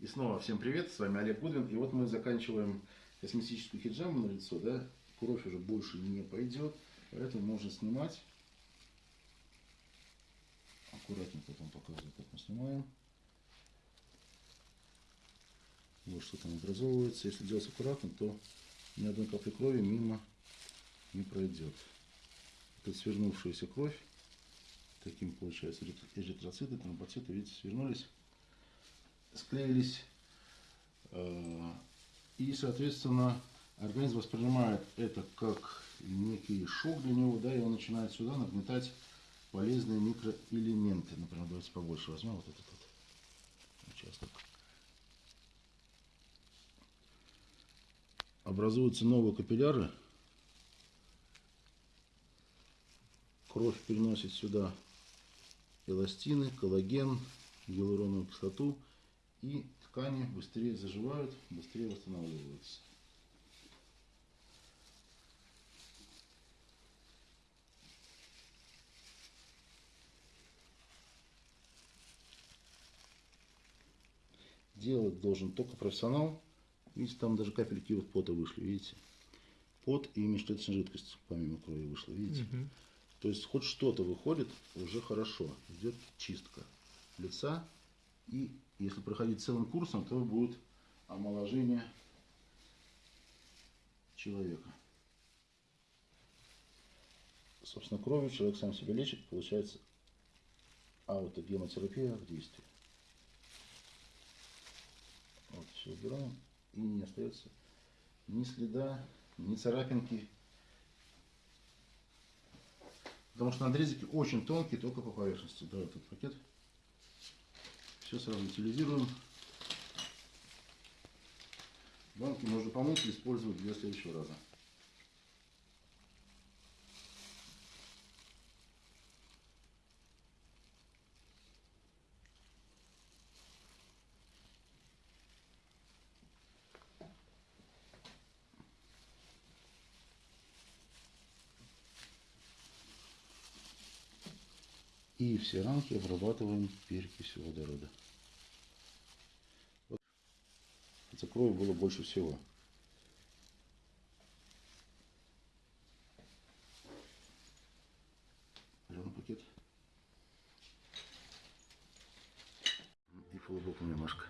И снова всем привет, с вами Олег Гудвин. И вот мы заканчиваем косметическую хиджаму на лицо, да? Кровь уже больше не пойдет, поэтому можно снимать. Аккуратно потом показываю, как мы снимаем. Вот что там образовывается. Если делать аккуратно, то ни одной капли крови мимо не пройдет. Это свернувшаяся кровь. Таким получается эритроциты, тромбоциты, видите, свернулись склеились. Э, и, соответственно, организм воспринимает это как некий шок для него, да, и он начинает сюда нагнетать полезные микроэлементы. Например, давайте побольше возьмем вот этот вот участок. Образуются новые капилляры. Кровь переносит сюда эластины, коллаген, гиалуроновую кислоту и ткани быстрее заживают, быстрее восстанавливаются. Делать должен только профессионал. Видите, там даже капельки вот пота вышли, видите? Пот и межклеточная жидкость помимо крови вышла, видите? Угу. То есть хоть что-то выходит, уже хорошо. Идет чистка лица и если проходить целым курсом, то будет омоложение человека. Собственно, кровью человек сам себя лечит, получается аутогемотерапия в действии. Вот, все убираем, и не остается ни следа, ни царапинки. Потому что надрезики очень тонкие, только по поверхности. Да, этот пакет. Все сразу утилизируем. Банки можно помыть и использовать для следующего раза. И все рамки обрабатываем перекисью водорода. Это крови было больше всего. Зеленый пакет. И полубоком немножко.